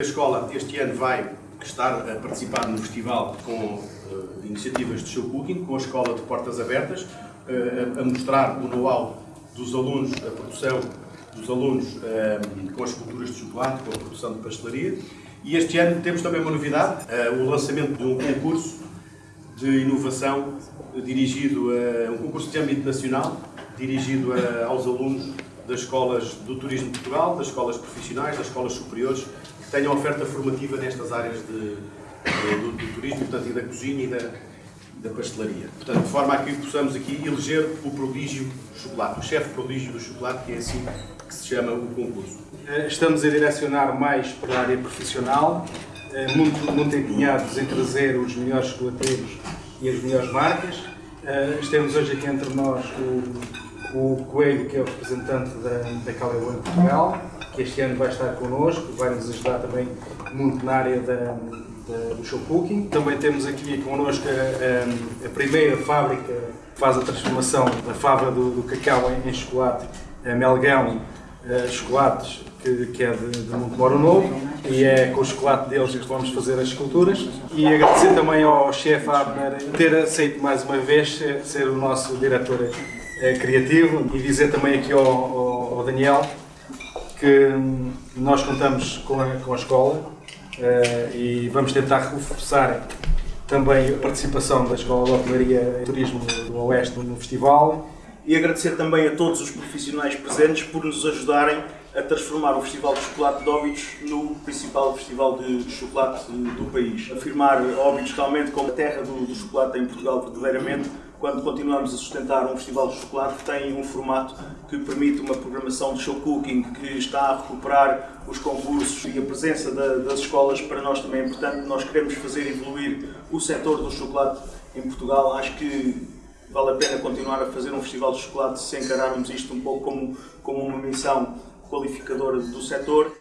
A escola este ano vai estar a participar no festival com uh, iniciativas de show cooking, com a escola de portas abertas, uh, a, mostrar o know-how dos alunos, a produção dos alunos uh, com as culturas de chocolate, com a produção de pastelaria. E este ano temos também uma novidade, o lançamento de um concurso de inovação dirigido a um concurso de âmbito nacional, dirigido a, aos alunos das escolas do Turismo de Portugal, das escolas profissionais, das escolas superiores, tenham oferta formativa nestas áreas de, do, do, turismo, portanto, e da cozinha e da, da pastelaria. Portanto, de forma a que possamos aqui eleger o prodígio do chocolate, o chefe prodígio do chocolate, que é assim que se chama o concurso. Eh, estamos a direcionar mais para a área profissional, eh, muito, muito empenhados em trazer os melhores chocolateiros e as melhores marcas. Eh, temos hoje aqui entre nós o o Coelho, que é o representante da, da Calebon em Portugal, que este ano vai estar connosco, vai nos ajudar também muito na área da, da, do show cooking. Também temos aqui connosco a, a, primeira fábrica que faz a transformação da fábrica do, do cacau em, em, chocolate, a Melgão uh, Chocolates, que, que, é de, de Montemoro Novo, e é com o chocolate deles que vamos fazer as esculturas. E agradecer também ao chefe Abner ter aceito mais uma vez ser, o nosso diretor é, criativo e dizer também aqui ao, ao, Daniel que nós contamos com a, com a escola uh, e vamos tentar reforçar também a participação da Escola de Hotelaria e Turismo do Oeste no festival. E agradecer também a todos os profissionais presentes por nos ajudarem a transformar o Festival de Chocolate de Óbidos no principal festival de chocolate do país. Afirmar Óbidos realmente como a terra do, do chocolate em Portugal verdadeiramente, quando continuamos a sustentar um festival de chocolate que tem um formato que permite uma programação de show cooking, que está a recuperar os concursos e a presença da, das escolas para nós também é importante. Nós queremos fazer evoluir o setor do chocolate em Portugal. Acho que vale a pena continuar a fazer um festival de chocolate se encararmos isto um pouco como, como uma missão qualificadora do setor.